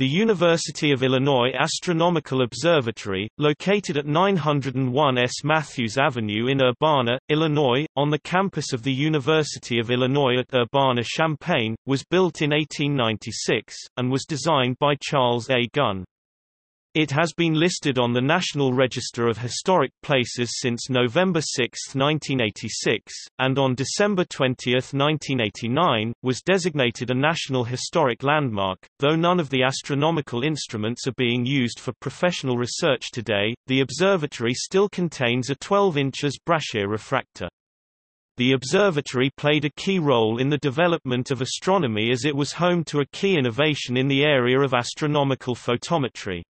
The University of Illinois Astronomical Observatory, located at 901 S. Matthews Avenue in Urbana, Illinois, on the campus of the University of Illinois at Urbana-Champaign, was built in 1896, and was designed by Charles A. Gunn. It has been listed on the National Register of Historic Places since November 6, 1986, and on December 20, 1989, was designated a National Historic Landmark. Though none of the astronomical instruments are being used for professional research today, the observatory still contains a 12 inches Brashear refractor. The observatory played a key role in the development of astronomy as it was home to a key innovation in the area of astronomical photometry.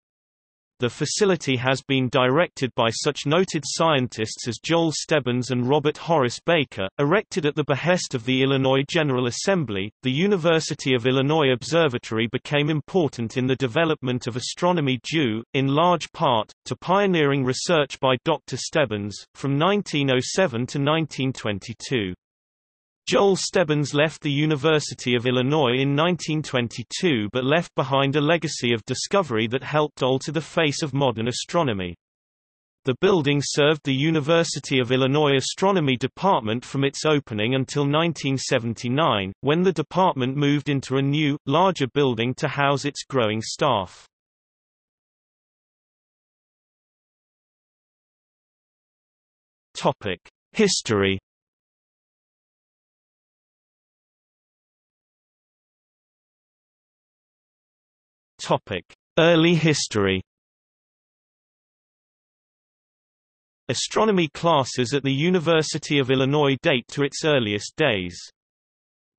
The facility has been directed by such noted scientists as Joel Stebbins and Robert Horace Baker. Erected at the behest of the Illinois General Assembly, the University of Illinois Observatory became important in the development of astronomy due, in large part, to pioneering research by Dr. Stebbins, from 1907 to 1922. Joel Stebbins left the University of Illinois in 1922 but left behind a legacy of discovery that helped alter the face of modern astronomy. The building served the University of Illinois Astronomy Department from its opening until 1979, when the department moved into a new, larger building to house its growing staff. History Early history. Astronomy classes at the University of Illinois date to its earliest days.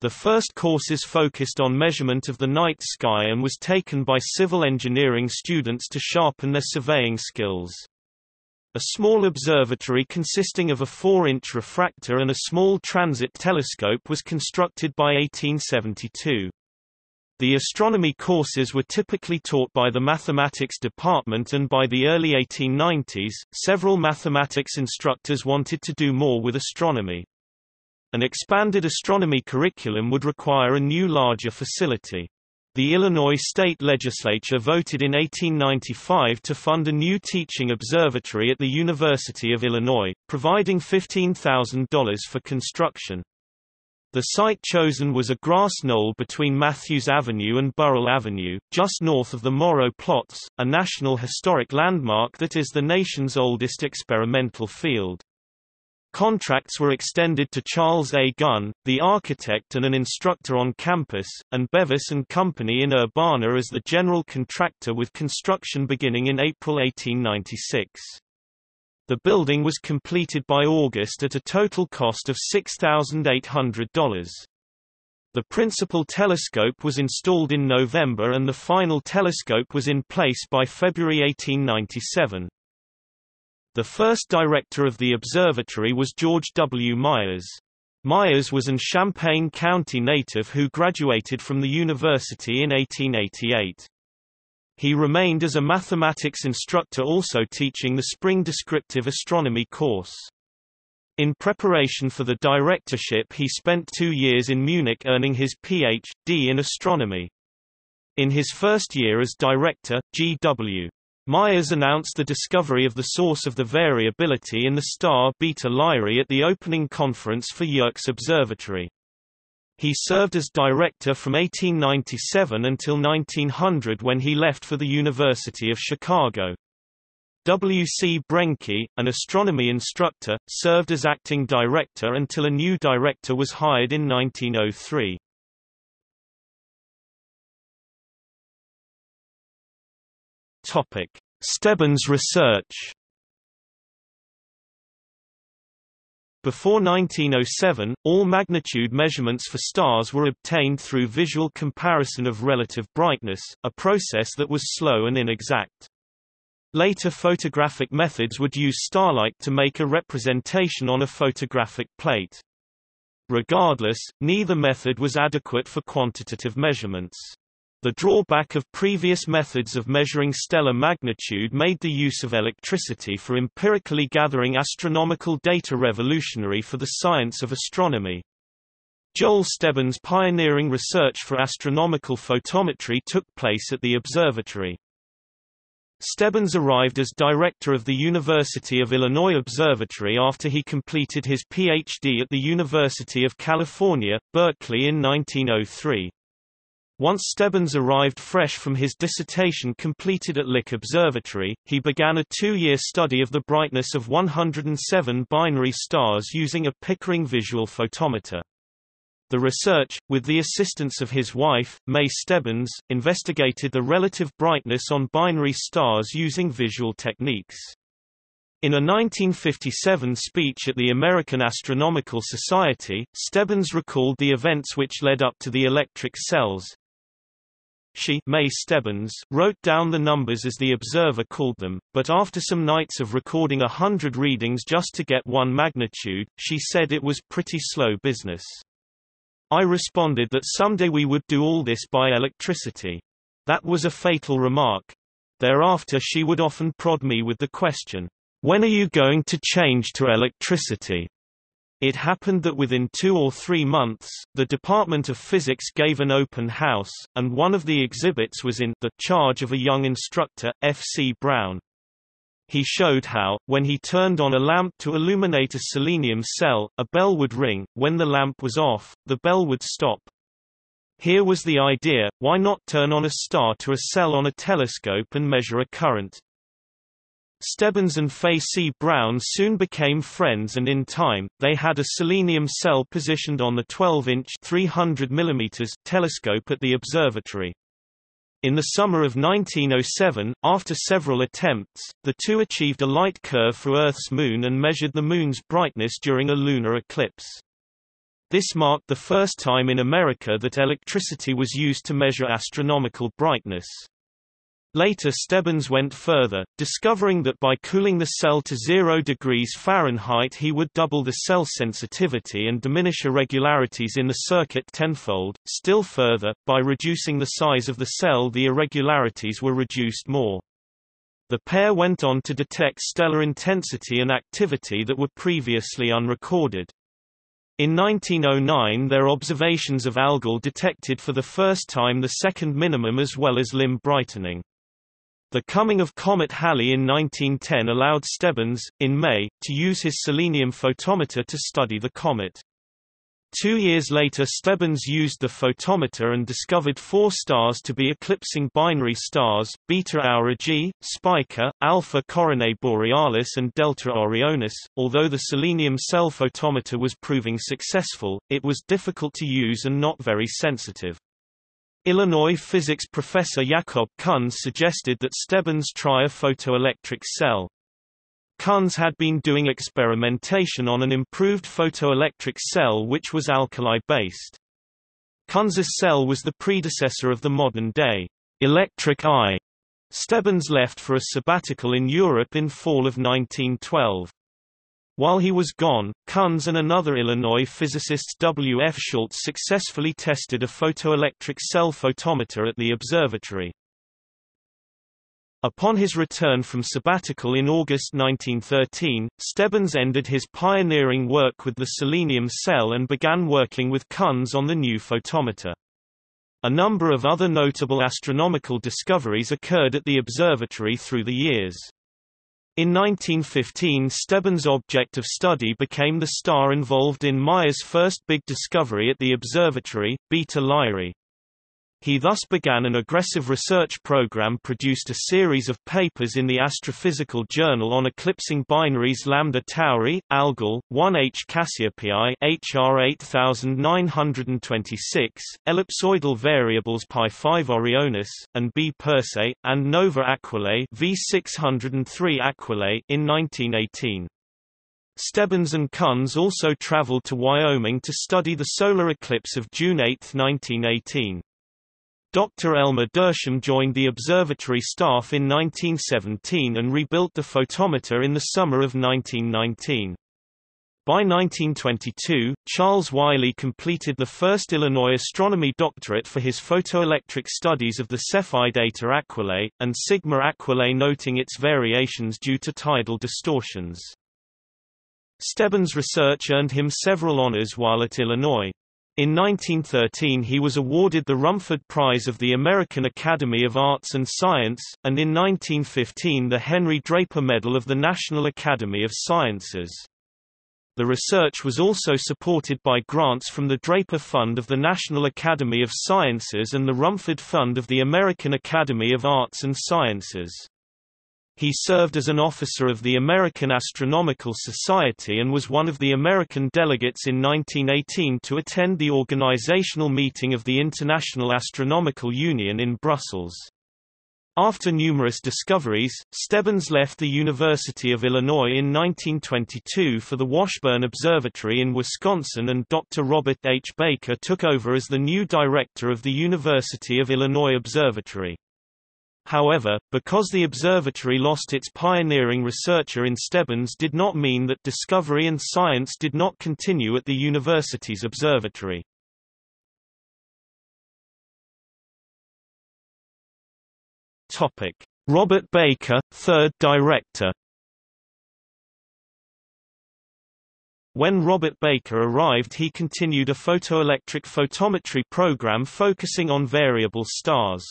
The first courses focused on measurement of the night sky and was taken by civil engineering students to sharpen their surveying skills. A small observatory consisting of a 4-inch refractor and a small transit telescope was constructed by 1872. The astronomy courses were typically taught by the mathematics department and by the early 1890s, several mathematics instructors wanted to do more with astronomy. An expanded astronomy curriculum would require a new larger facility. The Illinois state legislature voted in 1895 to fund a new teaching observatory at the University of Illinois, providing $15,000 for construction. The site chosen was a grass knoll between Matthews Avenue and Burrill Avenue, just north of the Morrow Plots, a National Historic Landmark that is the nation's oldest experimental field. Contracts were extended to Charles A. Gunn, the architect and an instructor on campus, and Bevis and Company in Urbana as the general contractor with construction beginning in April 1896. The building was completed by August at a total cost of $6,800. The principal telescope was installed in November and the final telescope was in place by February 1897. The first director of the observatory was George W. Myers. Myers was an Champaign County native who graduated from the university in 1888. He remained as a mathematics instructor also teaching the spring descriptive astronomy course. In preparation for the directorship he spent two years in Munich earning his Ph.D. in astronomy. In his first year as director, G.W. Myers announced the discovery of the source of the variability in the star Beta Lyrae at the opening conference for Yerkes Observatory. He served as director from 1897 until 1900 when he left for the University of Chicago. W. C. Brenke, an astronomy instructor, served as acting director until a new director was hired in 1903. Topic: Stebbins research Before 1907, all magnitude measurements for stars were obtained through visual comparison of relative brightness, a process that was slow and inexact. Later photographic methods would use starlight to make a representation on a photographic plate. Regardless, neither method was adequate for quantitative measurements. The drawback of previous methods of measuring stellar magnitude made the use of electricity for empirically gathering astronomical data revolutionary for the science of astronomy. Joel Stebbins' pioneering research for astronomical photometry took place at the observatory. Stebbins arrived as director of the University of Illinois Observatory after he completed his Ph.D. at the University of California, Berkeley in 1903. Once Stebbins arrived fresh from his dissertation completed at Lick Observatory, he began a two-year study of the brightness of 107 binary stars using a Pickering visual photometer. The research, with the assistance of his wife, May Stebbins, investigated the relative brightness on binary stars using visual techniques. In a 1957 speech at the American Astronomical Society, Stebbins recalled the events which led up to the electric cells. She May Stebbins, wrote down the numbers as the observer called them, but after some nights of recording a hundred readings just to get one magnitude, she said it was pretty slow business. I responded that someday we would do all this by electricity. That was a fatal remark. Thereafter she would often prod me with the question, when are you going to change to electricity? It happened that within two or three months, the Department of Physics gave an open house, and one of the exhibits was in the charge of a young instructor, F. C. Brown. He showed how, when he turned on a lamp to illuminate a selenium cell, a bell would ring, when the lamp was off, the bell would stop. Here was the idea, why not turn on a star to a cell on a telescope and measure a current? Stebbins and Fay C. Brown soon became friends and in time, they had a selenium cell positioned on the 12-inch 300 mm telescope at the observatory. In the summer of 1907, after several attempts, the two achieved a light curve for Earth's moon and measured the moon's brightness during a lunar eclipse. This marked the first time in America that electricity was used to measure astronomical brightness. Later Stebbins went further, discovering that by cooling the cell to 0 degrees Fahrenheit he would double the cell sensitivity and diminish irregularities in the circuit tenfold. Still further, by reducing the size of the cell the irregularities were reduced more. The pair went on to detect stellar intensity and activity that were previously unrecorded. In 1909 their observations of Algol detected for the first time the second minimum as well as limb brightening. The coming of Comet Halley in 1910 allowed Stebbins, in May, to use his selenium photometer to study the comet. Two years later Stebbins used the photometer and discovered four stars to be eclipsing binary stars, Beta Aurigae, Spica, Alpha Coronae Borealis and Delta Orionis. Although the selenium cell photometer was proving successful, it was difficult to use and not very sensitive. Illinois physics professor Jakob Kunz suggested that Stebbins try a photoelectric cell. Kunz had been doing experimentation on an improved photoelectric cell which was alkali-based. Kunz's cell was the predecessor of the modern-day electric eye. Stebbins left for a sabbatical in Europe in fall of 1912. While he was gone, Kunz and another Illinois physicist W. F. Schultz successfully tested a photoelectric cell photometer at the observatory. Upon his return from sabbatical in August 1913, Stebbins ended his pioneering work with the selenium cell and began working with Kunz on the new photometer. A number of other notable astronomical discoveries occurred at the observatory through the years. In 1915 Stebbins' object of study became the star involved in Myers' first big discovery at the observatory, Beta Lyrae. He thus began an aggressive research program produced a series of papers in the Astrophysical Journal on eclipsing binaries Lambda Tauri, Algol, 1H Cassiopeiae HR 8926, ellipsoidal variables Pi 5 Orionis, and B Persei, and Nova Aquilae V603 Aquilae in 1918. Stebbins and Kunz also traveled to Wyoming to study the solar eclipse of June 8, 1918. Dr. Elmer Dersham joined the observatory staff in 1917 and rebuilt the photometer in the summer of 1919. By 1922, Charles Wylie completed the first Illinois astronomy doctorate for his photoelectric studies of the Cepheid Eta Aquilae, and Sigma Aquilae noting its variations due to tidal distortions. Stebbins' research earned him several honors while at Illinois. In 1913 he was awarded the Rumford Prize of the American Academy of Arts and Science, and in 1915 the Henry Draper Medal of the National Academy of Sciences. The research was also supported by grants from the Draper Fund of the National Academy of Sciences and the Rumford Fund of the American Academy of Arts and Sciences. He served as an officer of the American Astronomical Society and was one of the American delegates in 1918 to attend the organizational meeting of the International Astronomical Union in Brussels. After numerous discoveries, Stebbins left the University of Illinois in 1922 for the Washburn Observatory in Wisconsin and Dr. Robert H. Baker took over as the new director of the University of Illinois Observatory. However, because the observatory lost its pioneering researcher in Stebbins did not mean that discovery and science did not continue at the university's observatory. Robert Baker, third director. When Robert Baker arrived he continued a photoelectric photometry program focusing on variable stars.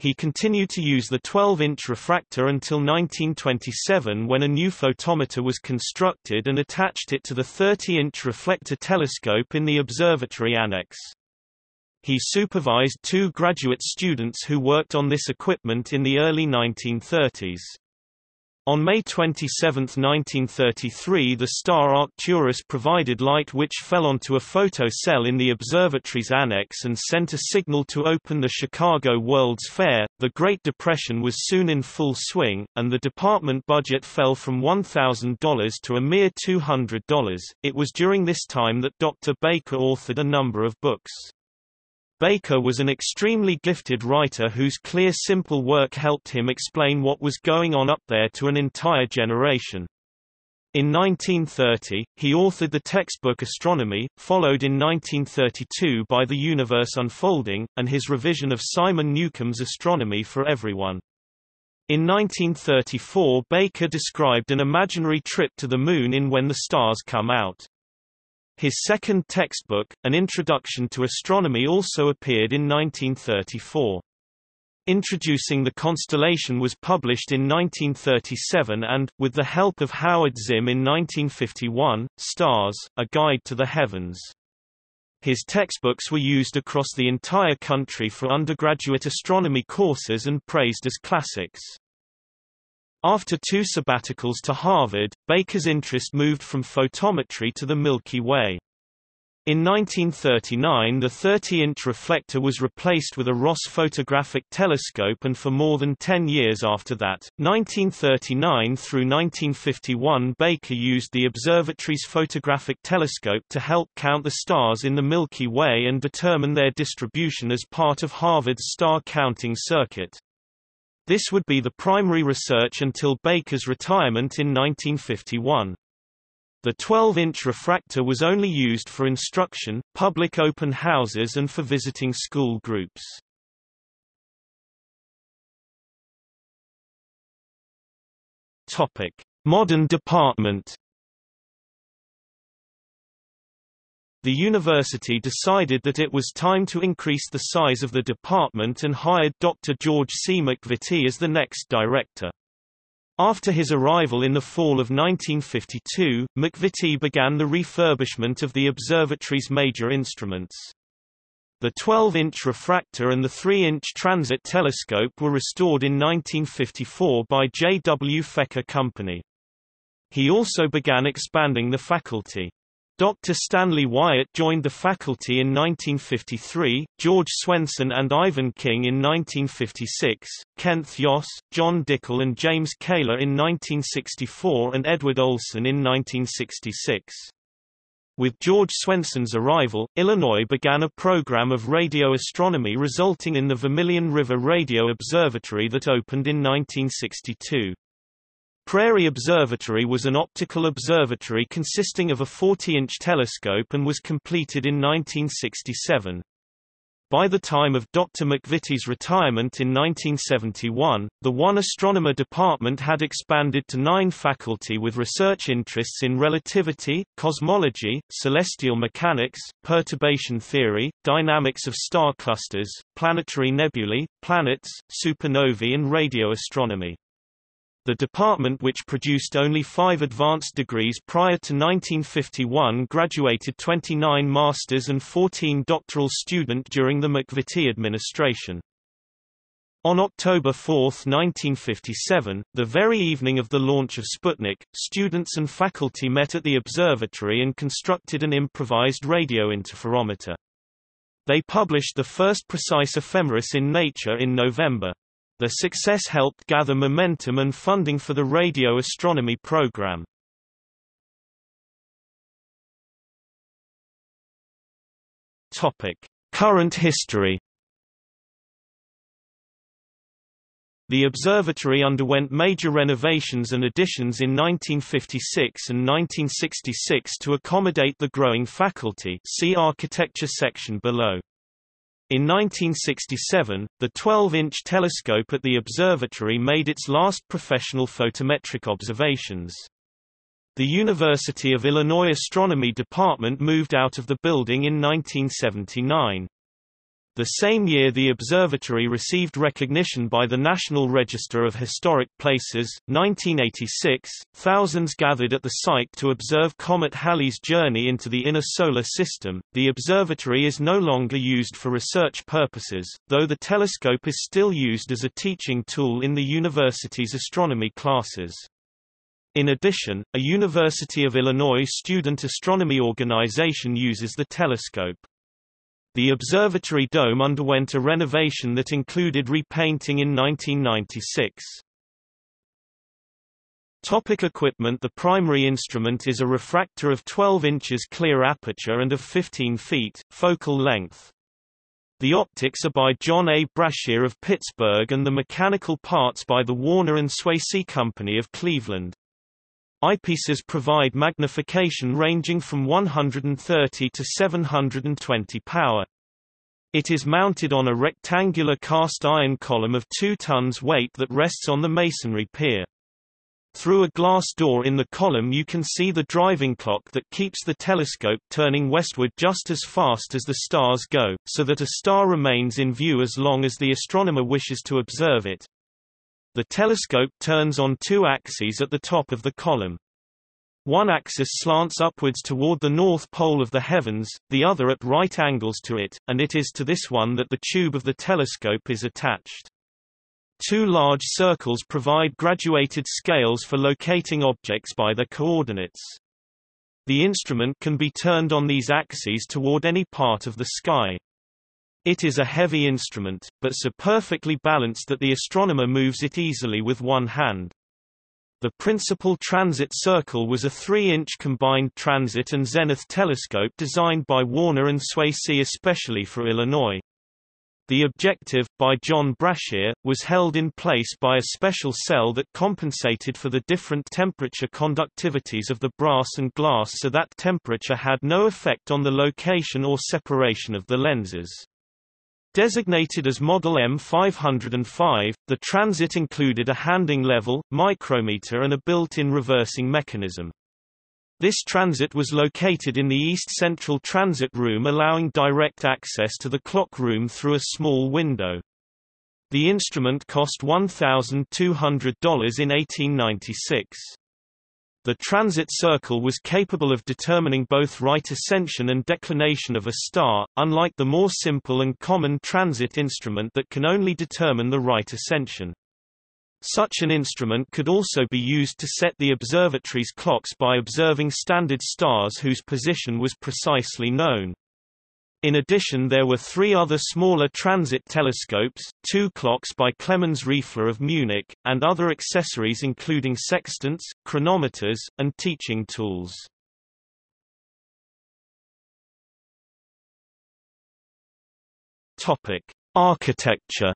He continued to use the 12-inch refractor until 1927 when a new photometer was constructed and attached it to the 30-inch reflector telescope in the observatory annex. He supervised two graduate students who worked on this equipment in the early 1930s. On May 27, 1933 the star Arcturus provided light which fell onto a photo cell in the observatory's annex and sent a signal to open the Chicago World's Fair. The Great Depression was soon in full swing, and the department budget fell from $1,000 to a mere $200. It was during this time that Dr. Baker authored a number of books. Baker was an extremely gifted writer whose clear simple work helped him explain what was going on up there to an entire generation. In 1930, he authored the textbook Astronomy, followed in 1932 by The Universe Unfolding, and his revision of Simon Newcomb's Astronomy for Everyone. In 1934 Baker described an imaginary trip to the Moon in When the Stars Come Out. His second textbook, An Introduction to Astronomy also appeared in 1934. Introducing the Constellation was published in 1937 and, with the help of Howard Zinn in 1951, Stars, A Guide to the Heavens. His textbooks were used across the entire country for undergraduate astronomy courses and praised as classics. After two sabbaticals to Harvard, Baker's interest moved from photometry to the Milky Way. In 1939 the 30-inch reflector was replaced with a Ross photographic telescope and for more than 10 years after that, 1939 through 1951 Baker used the observatory's photographic telescope to help count the stars in the Milky Way and determine their distribution as part of Harvard's star counting circuit. This would be the primary research until Baker's retirement in 1951. The 12-inch refractor was only used for instruction, public open houses and for visiting school groups. Topic: Modern department The university decided that it was time to increase the size of the department and hired Dr. George C. McVittie as the next director. After his arrival in the fall of 1952, McVittie began the refurbishment of the observatory's major instruments. The 12-inch refractor and the 3-inch transit telescope were restored in 1954 by J. W. Fecker Company. He also began expanding the faculty. Dr. Stanley Wyatt joined the faculty in 1953, George Swenson and Ivan King in 1956, Kenneth Yoss, John Dickel and James Kaler in 1964 and Edward Olson in 1966. With George Swenson's arrival, Illinois began a program of radio astronomy resulting in the Vermilion River Radio Observatory that opened in 1962. Prairie Observatory was an optical observatory consisting of a 40-inch telescope and was completed in 1967. By the time of Dr. McVittie's retirement in 1971, the One Astronomer department had expanded to nine faculty with research interests in relativity, cosmology, celestial mechanics, perturbation theory, dynamics of star clusters, planetary nebulae, planets, supernovae and radio astronomy. The department which produced only five advanced degrees prior to 1951 graduated 29 masters and 14 doctoral student during the McVittie administration. On October 4, 1957, the very evening of the launch of Sputnik, students and faculty met at the observatory and constructed an improvised radio interferometer. They published the first precise ephemeris in Nature in November. The success helped gather momentum and funding for the radio astronomy program. Topic: Current history. The observatory underwent major renovations and additions in 1956 and 1966 to accommodate the growing faculty see architecture section below. In 1967, the 12-inch telescope at the observatory made its last professional photometric observations. The University of Illinois Astronomy Department moved out of the building in 1979. The same year the observatory received recognition by the National Register of Historic Places. 1986, thousands gathered at the site to observe Comet Halley's journey into the inner solar system. The observatory is no longer used for research purposes, though the telescope is still used as a teaching tool in the university's astronomy classes. In addition, a University of Illinois student astronomy organization uses the telescope. The observatory dome underwent a renovation that included repainting in 1996. Topic equipment The primary instrument is a refractor of 12 inches clear aperture and of 15 feet, focal length. The optics are by John A. Brashear of Pittsburgh and the mechanical parts by the Warner and Swasey Company of Cleveland. Eyepieces provide magnification ranging from 130 to 720 power. It is mounted on a rectangular cast iron column of 2 tons weight that rests on the masonry pier. Through a glass door in the column you can see the driving clock that keeps the telescope turning westward just as fast as the stars go, so that a star remains in view as long as the astronomer wishes to observe it. The telescope turns on two axes at the top of the column. One axis slants upwards toward the north pole of the heavens, the other at right angles to it, and it is to this one that the tube of the telescope is attached. Two large circles provide graduated scales for locating objects by their coordinates. The instrument can be turned on these axes toward any part of the sky. It is a heavy instrument, but so perfectly balanced that the astronomer moves it easily with one hand. The principal transit circle was a 3-inch combined transit and zenith telescope designed by Warner and Swasey especially for Illinois. The objective, by John Brashear, was held in place by a special cell that compensated for the different temperature conductivities of the brass and glass so that temperature had no effect on the location or separation of the lenses. Designated as Model M505, the transit included a handing level, micrometer and a built-in reversing mechanism. This transit was located in the East Central Transit Room allowing direct access to the clock room through a small window. The instrument cost $1,200 in 1896. The transit circle was capable of determining both right ascension and declination of a star, unlike the more simple and common transit instrument that can only determine the right ascension. Such an instrument could also be used to set the observatory's clocks by observing standard stars whose position was precisely known. In addition there were three other smaller transit telescopes, two clocks by Clemens Riefler of Munich, and other accessories including sextants, chronometers, and teaching tools. Architecture.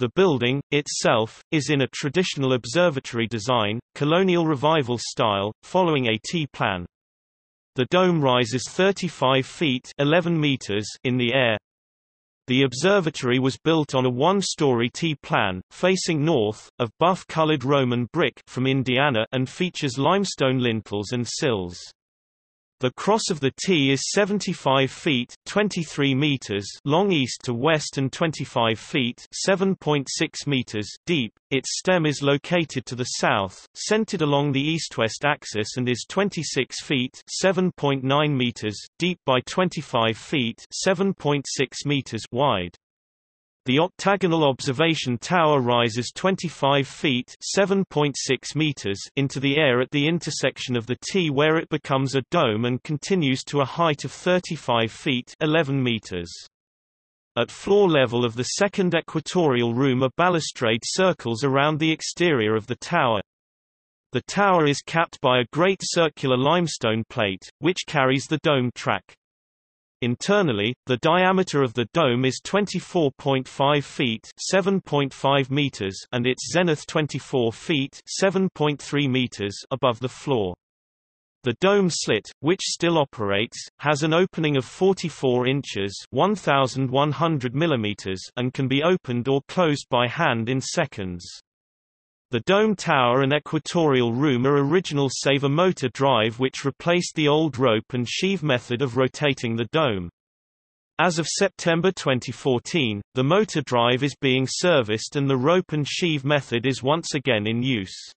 The building, itself, is in a traditional observatory design, colonial revival style, following a T-plan. The dome rises 35 feet 11 meters in the air. The observatory was built on a one-story T-plan, facing north, of buff-colored Roman brick from Indiana and features limestone lintels and sills. The cross of the T is 75 feet 23 meters long east to west and 25 feet 7.6 meters deep. Its stem is located to the south, centered along the east-west axis and is 26 feet 7.9 meters deep by 25 feet 7.6 meters wide. The octagonal observation tower rises 25 feet (7.6 meters) into the air at the intersection of the T where it becomes a dome and continues to a height of 35 feet 11 meters. At floor level of the second equatorial room a balustrade circles around the exterior of the tower. The tower is capped by a great circular limestone plate, which carries the dome track. Internally, the diameter of the dome is 24.5 feet (7.5 meters) and its zenith 24 feet (7.3 meters) above the floor. The dome slit, which still operates, has an opening of 44 inches (1100 millimeters) and can be opened or closed by hand in seconds. The dome tower and equatorial room are original save a motor drive which replaced the old rope and sheave method of rotating the dome. As of September 2014, the motor drive is being serviced and the rope and sheave method is once again in use.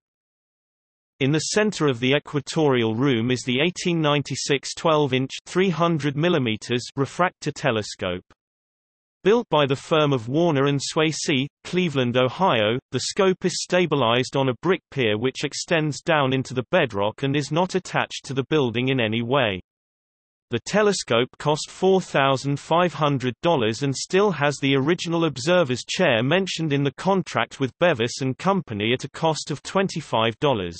In the center of the equatorial room is the 1896 12-inch 300 mm refractor telescope. Built by the firm of Warner and Swasey, Cleveland, Ohio, the scope is stabilized on a brick pier which extends down into the bedrock and is not attached to the building in any way. The telescope cost $4,500 and still has the original observer's chair mentioned in the contract with Bevis and Company at a cost of $25.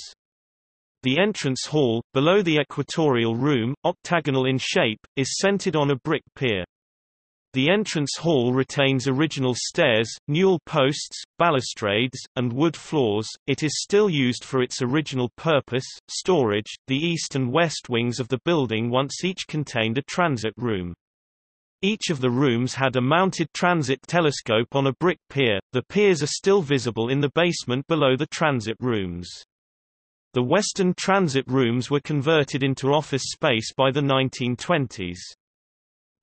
The entrance hall, below the equatorial room, octagonal in shape, is centered on a brick pier. The entrance hall retains original stairs, newel posts, balustrades, and wood floors. It is still used for its original purpose, storage. The east and west wings of the building once each contained a transit room. Each of the rooms had a mounted transit telescope on a brick pier. The piers are still visible in the basement below the transit rooms. The western transit rooms were converted into office space by the 1920s.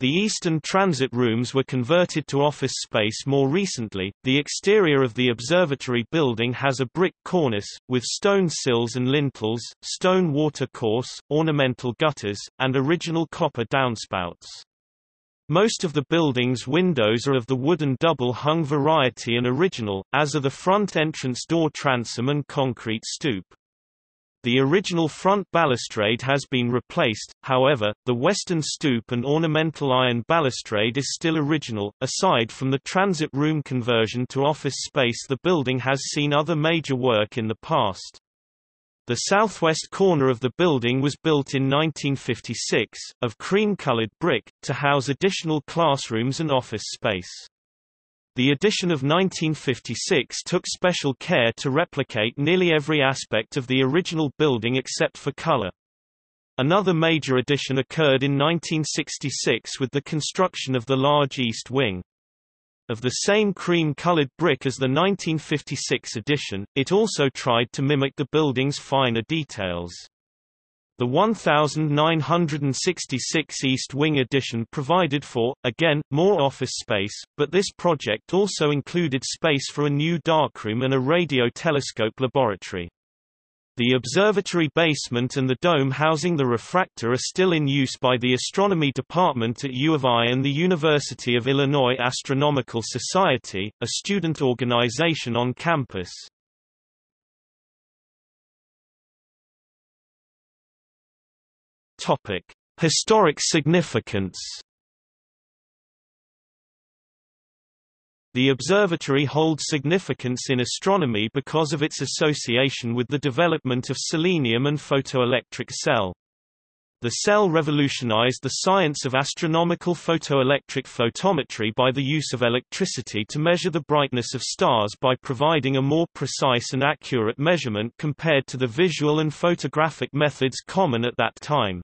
The eastern transit rooms were converted to office space more recently. The exterior of the observatory building has a brick cornice, with stone sills and lintels, stone watercourse, ornamental gutters, and original copper downspouts. Most of the building's windows are of the wooden double-hung variety and original, as are the front entrance door transom and concrete stoop. The original front balustrade has been replaced, however, the western stoop and ornamental iron balustrade is still original. Aside from the transit room conversion to office space, the building has seen other major work in the past. The southwest corner of the building was built in 1956, of cream-colored brick, to house additional classrooms and office space. The edition of 1956 took special care to replicate nearly every aspect of the original building except for color. Another major addition occurred in 1966 with the construction of the large east wing. Of the same cream-colored brick as the 1956 edition, it also tried to mimic the building's finer details. The 1966 East Wing addition provided for, again, more office space, but this project also included space for a new darkroom and a radio telescope laboratory. The observatory basement and the dome housing the refractor are still in use by the astronomy department at U of I and the University of Illinois Astronomical Society, a student organization on campus. Topic: Historic significance. The observatory holds significance in astronomy because of its association with the development of selenium and photoelectric cell. The cell revolutionized the science of astronomical photoelectric photometry by the use of electricity to measure the brightness of stars by providing a more precise and accurate measurement compared to the visual and photographic methods common at that time.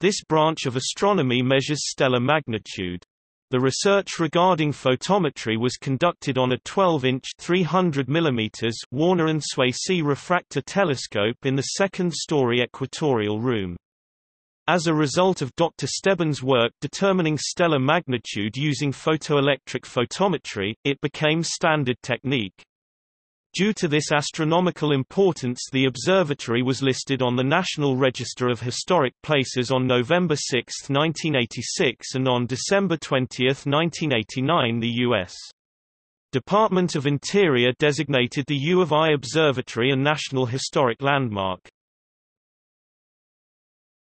This branch of astronomy measures stellar magnitude. The research regarding photometry was conducted on a 12-inch (300 mm) Warner and Swasey refractor telescope in the second-story equatorial room. As a result of Dr. Stebbins' work determining stellar magnitude using photoelectric photometry, it became standard technique. Due to this astronomical importance the observatory was listed on the National Register of Historic Places on November 6, 1986 and on December 20, 1989 the U.S. Department of Interior designated the U of I Observatory a National Historic Landmark.